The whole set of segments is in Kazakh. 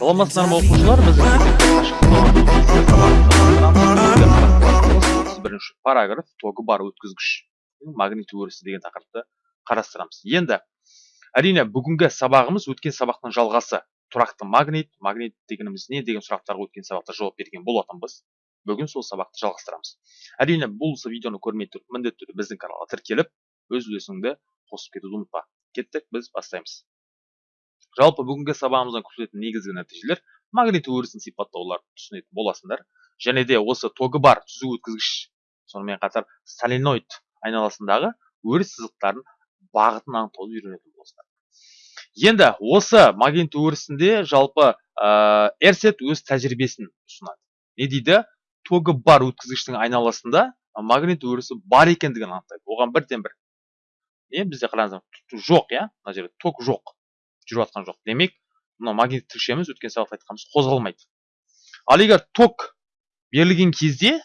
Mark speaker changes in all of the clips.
Speaker 1: саламатсыздар ма оқушылар? Біз бірінші параграф тогы бар өткізгіш. Магнит өрісі деген тақырыпты қарастырамыз. Енді әрине бүгінгі сабағымыз өткен сабақтың жалғасы. Тұрақты магнит магнит дегеніміз не деген сұрақтарға өткен сабақта жауап берген болатынбыз. Бүгін сол сабақты жалғастырамыз. Әрине бұл видеоны көрмей тұрып міндетті түрде біздің каналға тіркеліп өз үлесіңді қосып кетуді ұмытпа. Кеттік біз бастаймыз. Жалпы бүгінгі сабағымыздан күтілетін негізгі нәтижелер магнит өрісін сипаттауларды түсінетін боласыңдар. Және де осы тогы бар түзу өткізгіш сонымен қатар соленоид айналасындағы өріс сызықтарын бағытын анықтауды үйренетін боласыңдар. Енді осы магнит өрісінде жалпы ә, эрсет өз тәжірибесін ұсынады. Не дейді? Тогы бар өткізгіштің айналасында магнит өрісі бар екендігін анықтайды. Оған бірден бір не бізде қараңыздар жоқ иә? Мына жерде ток жоқ. Жүріп жатқан жоқ. Демек мына магнит тілшеміз өткен сабақта айтқанымыз қозғалмайды. Ал егер ток берілген кезде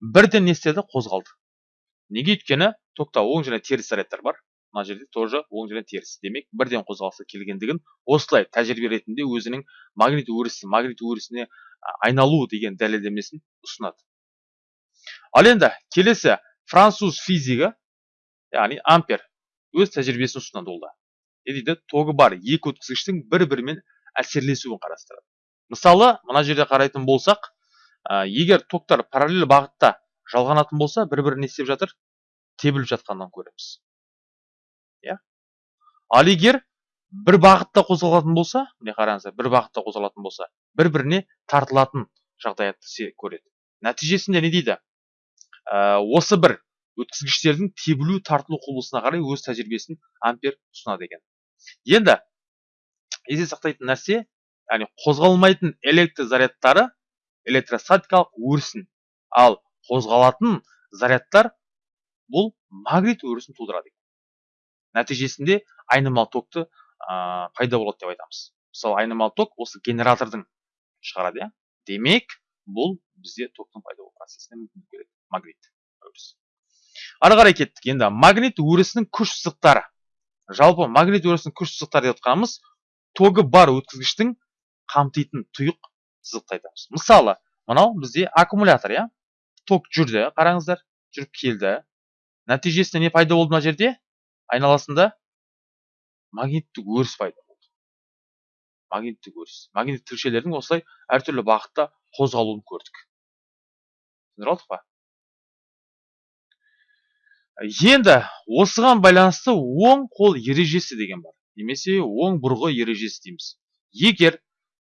Speaker 1: бірден не істеді? Қозғалды. Неге? Өйткені токта оң және теріс зарядтар бар. Мына жерде тоже оң және теріс. Демек бірден қозғалысы келгендігін осылай тәжірибе ретінде өзінің магнит өрісі магнит өрісіне айналу деген дәлелдемесін ұсынады. Ал енді келесі француз физигі яғни ампер өз тәжірибесін ұсынады ол да. Дейді тогы бар. Екі өткізгіштің бір бірімен әсерлесуін қарастырады. Мысалы мына жерде қарайтын болсақ ә, егер токтар параллель бағытта жалғанатын болса бір бірін не істеп жатыр? Тебіліп жатқанын көреміз. Иә? Ал егер бір бағытта қозғалатын болса міне қараңыздар бір бағытта қозғалатын болса бір біріне тартылатын жағдаятты көреді. Нәтижесінде не дейді? Ә, осы бір өткізгіштердің тебілу тартылу құбылысына қарай өз тәжірибесін ампер ұсынады екен. Енді есте сақтайтын нәрсе яғни қозғалмайтын электр зарядтары электростатикалық өрісін ал қозғалатын зарядтар бұл магнит өрісін тудырады. Нәтижесінде айнымалы токты ә, пайда болады деп айтамыз. Мысалы айнымалы ток осы генератордың шығарады иә. Демек бұл бізде токтың пайда болу процесіне мүмкіндік береді магнит өрісі. Ары қарай кеттік. Енді магнит өрісінің күш сызықтары. Жалпы магнит өрісінің күш сызықтары деп отқанымыз тогы бар өткізгіштің қамтитын тұйық сызықты айтамыз мысалы мынау бізде аккумулятор иә? Ток жүрді қараңыздар жүріп келді. Нәтижесінде не пайда болды мына жерде? Айналасында магниттік өріс пайда болды. Магниттік өріс. Магнит тілшелердің осылай әртүрлі бағытта қозғалуын көрдік. Түсіндіріп алдық па? Енді осыған байланысты оң қол ережесі деген бар. Немесе оң бұрғы ережесі дейміз. Егер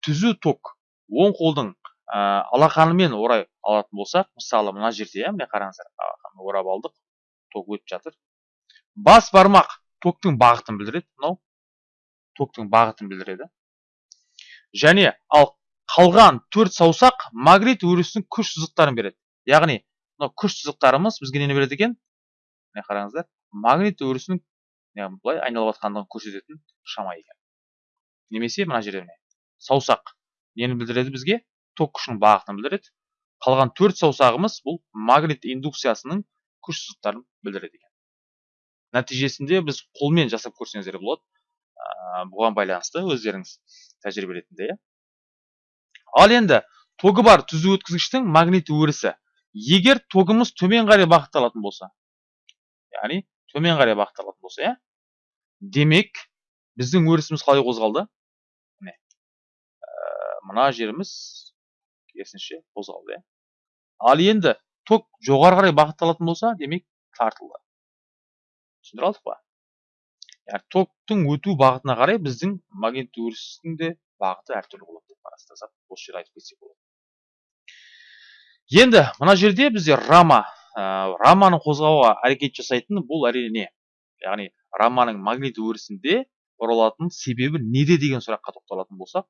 Speaker 1: түзу ток оң қолдың ә, алақанымен орай алатын болсақ мысалы мына жерде иә міне қараңыздар орап алдық ток өтіп жатыр. Бас бармақ токтың бағытын білдіреді мынау. Токтың бағытын білдіреді. Және ал қалған төрт саусақ магнит өрісінің күш сызықтарын береді. Яғни мынау күш сызықтарымыз бізге нені береді екен? Міне қараңыздар магнит өрісінің былай айналып жатқандығын көрсететін шама екен. Немесе мына жерде міне саусақ. Нені білдіреді бізге? Ток күшінің бағытын білдіреді. Қалған төрт саусағымыз бұл магнит индукциясының күш сызықтарын білдіреді екен. Нәтижесінде біз қолмен жасап көрсеңіздер болады. Ә, бұған байланысты өздеріңіз тәжірибе ретінде иә. Ал енді тогы бар түзу өткізгіштің магнит өрісі. Егер тогымыз төмен қарай бағытталатын болса яғни төмен қарай бағытталатын болса иә? Демек біздің өрісіміз қалай қозғалды? Міне ә, мына жеріміз керісінше қозғалды иә? Ал енді ток жоғары қарай бағытталатын болса демек тартылды. Түсіндіре алдық па? Яғни токтың өту бағытына қарай біздің магнит өрістің де бағыты әртүрлі болады деп қарастырсақ осы жерде айтып кетсек болады. Енді мына жерде бізде рама ә, раманы қозғауға әрекет жасайтын бұл әрине не? Яғни раманың магнит өрісінде бұрылатын себебі неде деген сұраққа тоқталатын болсақ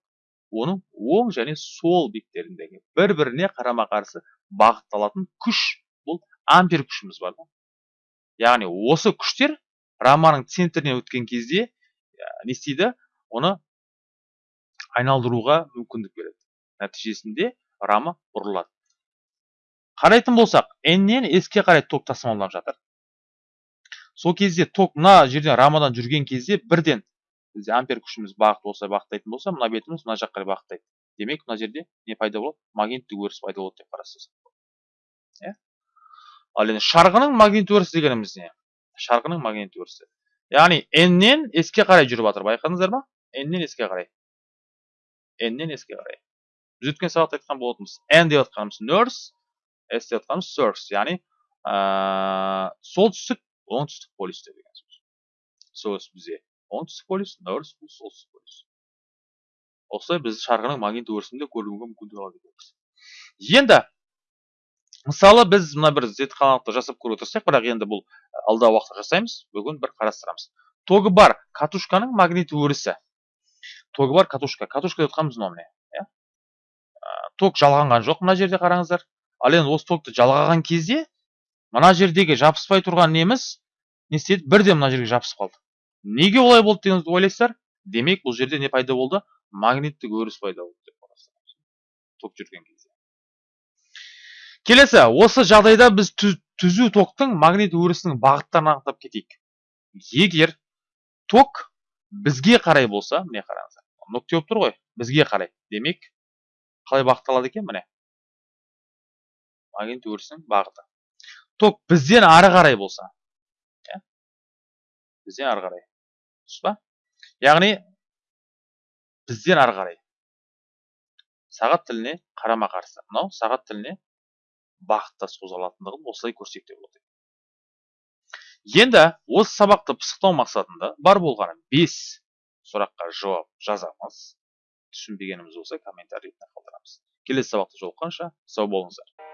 Speaker 1: оның оң және сол беттеріндегі бір біріне қарама қарсы бағытталатын күш бұл ампер күшіміз бар яғни осы күштер раманың центрінен өткен кезде не істейді? Оны айналдыруға мүмкіндік береді. Нәтижесінде рама бұрылады қарайтын болсақ ннен с-ке қарай ток тасымалданып жатыр. Сол кезде ток мына жерден рамадан жүрген кезде бірден бізде ампер күшіміз бағыт осылай бағыттайтын болса мына бетіміз мына жаққа қарай бағыттайды демек мына жерде не пайда болады? Магниттік өріс пайда болады деп қарастырсақ иә? Ал енді шарғының магниттік өрісі дегеніміз не? Шарғының магниттік өрісі. Яғни n-нен s-ке қарай жүріп жатыр байқадыңыздар ма? N-нен s-ке қарай. N-нен s-ке қарай. Біз өткен сабақта айтқан болатынбыз n деп жатқанымыз north s деп жатқанымыз south яғни солтүстік оңтүстік полюс деген сөз south бізде оңтүстік полюс north бұл солтүстік полюс осылай біз шарғының магниттік өрісін де көруге мүмкіндік алады екенбіз енді мысалы біз мына бір зертханалық жасап көруге тырыссақ бірақ енді бұл алдағы уақытта жасаймыз бүгін бір қарастырамыз тогы бар катушканың магниттік өрісі тогы бар катушка катушка деп жатқанымыз мынау міне иә ток жалғанған жоқ мына жерде қараңыздар ал енді осы токты жалғаған кезде мына жердегі жабыспай тұрған неміз не істеді? бірден мына жерге жабысып қалды. Неге олай болды деген ойлайсыздар? Демек бұл жерде не пайда болды? Магниттік өріс пайда болды деп ток жүрген кезде. Келесі осы жағдайда біз түзу токтың магнит өрісінің бағыттарын анықтап кетейік. Егер ток бізге қарай болса міне қараңыздар нүкте болып тұр ғой бізге қарай. Демек қалай бағытталады екен? Міне магнит өрісінің бағыты ток бізден ары қарай болса иә? Бізден ары қарай. Дұрыс па? Яғни бізден ары қарай. Сағат тіліне қарама қарсы. Мынау сағат тіліне бағыттас қозғалатындығын осылай көрсек те болады. Енді осы сабақты пысықтау мақсатында бар болғаны бес сұраққа жауап жазамыз. Түсінбегеніміз болса комментарий қалдырамыз. Келесі сабақта жолыққанша сау болыңыздар.